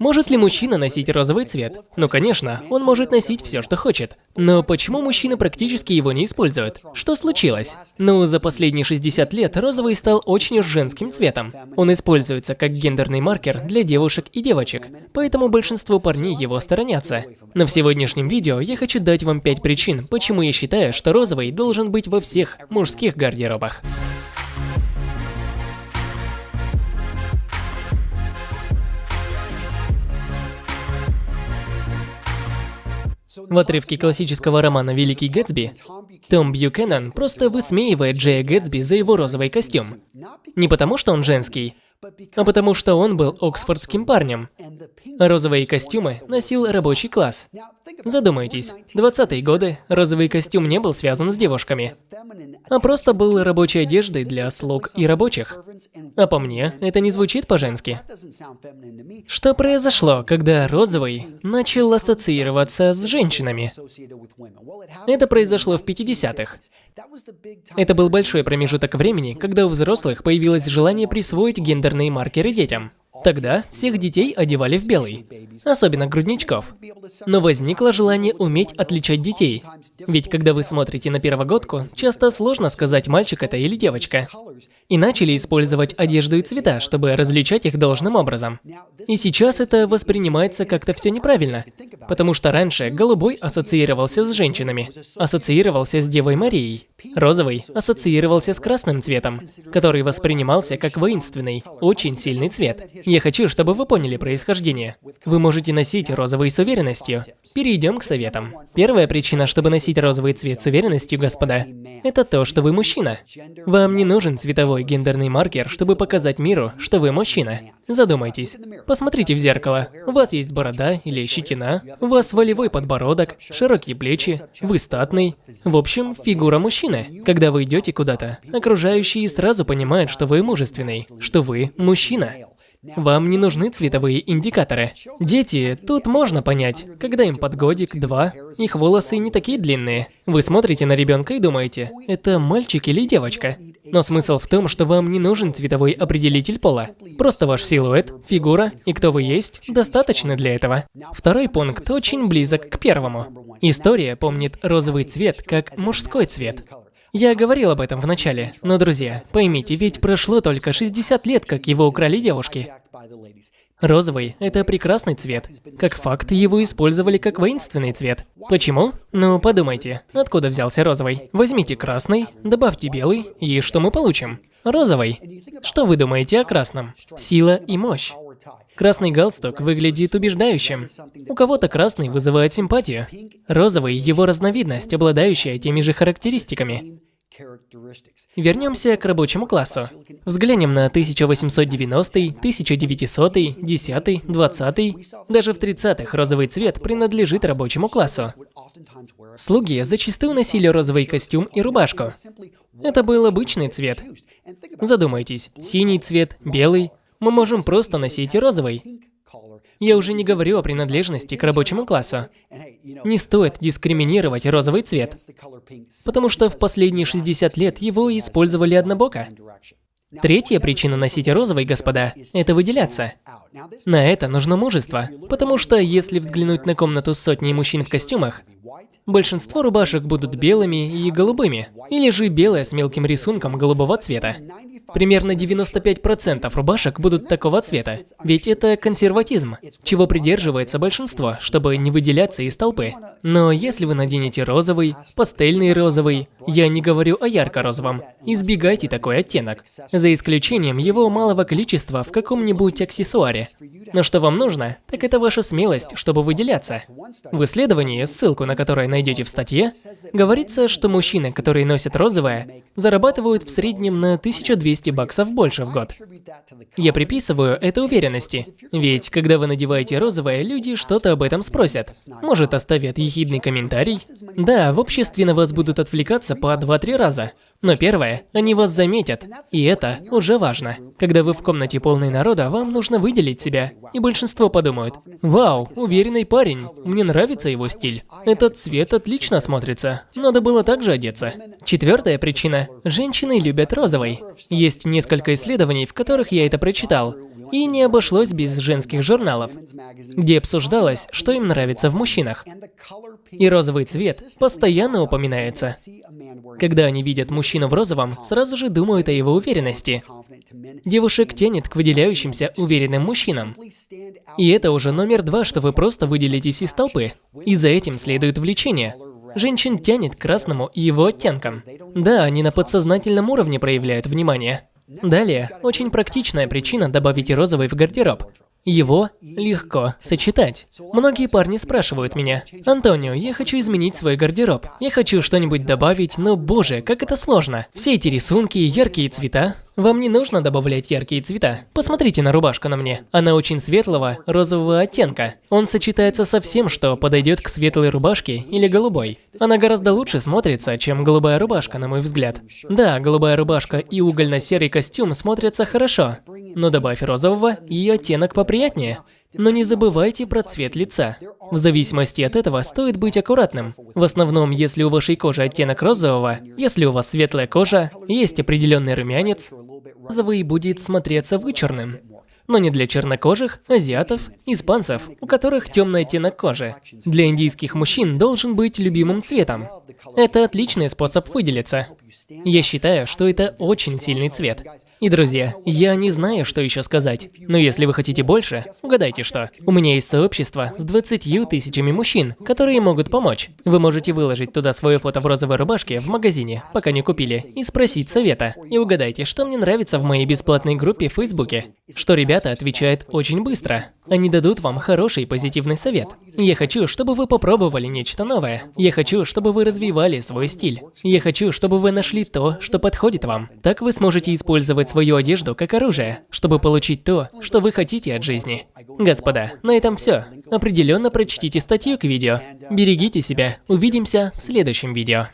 Может ли мужчина носить розовый цвет? Ну, конечно, он может носить все, что хочет. Но почему мужчины практически его не используют? Что случилось? Ну, за последние 60 лет розовый стал очень уж женским цветом. Он используется как гендерный маркер для девушек и девочек, поэтому большинство парней его сторонятся. Но в сегодняшнем видео я хочу дать вам 5 причин, почему я считаю, что розовый должен быть во всех мужских гардеробах. В отрывке классического романа «Великий Гэтсби» Том Бьюкеннон просто высмеивает Джея Гэтсби за его розовый костюм. Не потому, что он женский, а потому что он был оксфордским парнем. Розовые костюмы носил рабочий класс. Задумайтесь, 20-е годы розовый костюм не был связан с девушками, а просто был рабочей одеждой для слуг и рабочих. А по мне, это не звучит по-женски. Что произошло, когда розовый начал ассоциироваться с женщинами? Это произошло в 50-х. Это был большой промежуток времени, когда у взрослых появилось желание присвоить гендерные маркеры детям. Тогда всех детей одевали в белый, особенно грудничков. Но возникло желание уметь отличать детей. Ведь когда вы смотрите на первогодку, часто сложно сказать, мальчик это или девочка. И начали использовать одежду и цвета, чтобы различать их должным образом. И сейчас это воспринимается как-то все неправильно, потому что раньше голубой ассоциировался с женщинами, ассоциировался с Девой Марией. Розовый ассоциировался с красным цветом, который воспринимался как воинственный, очень сильный цвет. Я хочу, чтобы вы поняли происхождение. Вы можете носить розовый с уверенностью. Перейдем к советам. Первая причина, чтобы носить розовый цвет с уверенностью, господа, это то, что вы мужчина. Вам не нужен цветовой гендерный маркер, чтобы показать миру, что вы мужчина. Задумайтесь. Посмотрите в зеркало. У вас есть борода или щетина, у вас волевой подбородок, широкие плечи, вы статный. В общем, фигура мужчины. Когда вы идете куда-то, окружающие сразу понимают, что вы мужественный, что вы мужчина. Вам не нужны цветовые индикаторы. Дети, тут можно понять, когда им под годик, два, их волосы не такие длинные. Вы смотрите на ребенка и думаете, это мальчик или девочка? Но смысл в том, что вам не нужен цветовой определитель пола. Просто ваш силуэт, фигура и кто вы есть достаточно для этого. Второй пункт очень близок к первому. История помнит розовый цвет как мужской цвет. Я говорил об этом в начале, но, друзья, поймите, ведь прошло только 60 лет, как его украли девушки. Розовый – это прекрасный цвет. Как факт, его использовали как воинственный цвет. Почему? Ну, подумайте, откуда взялся розовый? Возьмите красный, добавьте белый, и что мы получим? Розовый. Что вы думаете о красном? Сила и мощь. Красный галстук выглядит убеждающим. У кого-то красный вызывает симпатию. Розовый – его разновидность, обладающая теми же характеристиками. Вернемся к рабочему классу. Взглянем на 1890, 1900, 10, 20. Даже в 30-х розовый цвет принадлежит рабочему классу. Слуги зачастую носили розовый костюм и рубашку. Это был обычный цвет. Задумайтесь, синий цвет, белый, мы можем просто носить розовый. Я уже не говорю о принадлежности к рабочему классу. Не стоит дискриминировать розовый цвет, потому что в последние 60 лет его использовали однобоко. Третья причина носить розовый, господа, это выделяться. На это нужно мужество, потому что если взглянуть на комнату с сотней мужчин в костюмах, большинство рубашек будут белыми и голубыми, или же белая с мелким рисунком голубого цвета. Примерно 95% рубашек будут такого цвета, ведь это консерватизм, чего придерживается большинство, чтобы не выделяться из толпы. Но если вы наденете розовый, пастельный розовый, я не говорю о ярко-розовом, избегайте такой оттенок, за исключением его малого количества в каком-нибудь аксессуаре. Но что вам нужно, так это ваша смелость, чтобы выделяться. В исследовании, ссылку на которое найдете в статье, говорится, что мужчины, которые носят розовое, зарабатывают в среднем на 1200 200 баксов больше в год. Я приписываю это уверенности, ведь когда вы надеваете розовое, люди что-то об этом спросят. Может, оставят ехидный комментарий? Да, в обществе на вас будут отвлекаться по 2-3 раза. Но первое, они вас заметят, и это уже важно. Когда вы в комнате полной народа, вам нужно выделить себя, и большинство подумают, «Вау, уверенный парень, мне нравится его стиль. Этот цвет отлично смотрится, надо было также одеться». Четвертая причина – женщины любят розовый. Есть несколько исследований, в которых я это прочитал. И не обошлось без женских журналов, где обсуждалось, что им нравится в мужчинах. И розовый цвет постоянно упоминается. Когда они видят мужчину в розовом, сразу же думают о его уверенности. Девушек тянет к выделяющимся уверенным мужчинам. И это уже номер два, что вы просто выделитесь из толпы. И за этим следует влечение. Женщин тянет к красному и его оттенкам. Да, они на подсознательном уровне проявляют внимание. Далее, очень практичная причина добавить розовый в гардероб. Его легко сочетать. Многие парни спрашивают меня, «Антонио, я хочу изменить свой гардероб. Я хочу что-нибудь добавить, но боже, как это сложно. Все эти рисунки, яркие цвета. Вам не нужно добавлять яркие цвета. Посмотрите на рубашку на мне. Она очень светлого, розового оттенка. Он сочетается со всем, что подойдет к светлой рубашке или голубой. Она гораздо лучше смотрится, чем голубая рубашка, на мой взгляд. Да, голубая рубашка и угольно-серый костюм смотрятся хорошо, но добавь розового, и оттенок поприятнее. Но не забывайте про цвет лица. В зависимости от этого стоит быть аккуратным. В основном, если у вашей кожи оттенок розового, если у вас светлая кожа, есть определенный румянец, розовый будет смотреться вычурным. Но не для чернокожих, азиатов, испанцев, у которых темный оттенок кожи. Для индийских мужчин должен быть любимым цветом. Это отличный способ выделиться. Я считаю, что это очень сильный цвет. И, друзья, я не знаю, что еще сказать. Но если вы хотите больше, угадайте что. У меня есть сообщество с 20 тысячами мужчин, которые могут помочь. Вы можете выложить туда свое фото в розовой рубашке в магазине, пока не купили, и спросить совета. И угадайте, что мне нравится в моей бесплатной группе в Фейсбуке. Что ребята отвечают очень быстро. Они дадут вам хороший позитивный совет. Я хочу, чтобы вы попробовали нечто новое. Я хочу, чтобы вы развивали свой стиль. Я хочу, чтобы вы нашли то, что подходит вам. Так вы сможете использовать свою одежду как оружие, чтобы получить то, что вы хотите от жизни. Господа, на этом все. Определенно прочтите статью к видео. Берегите себя. Увидимся в следующем видео.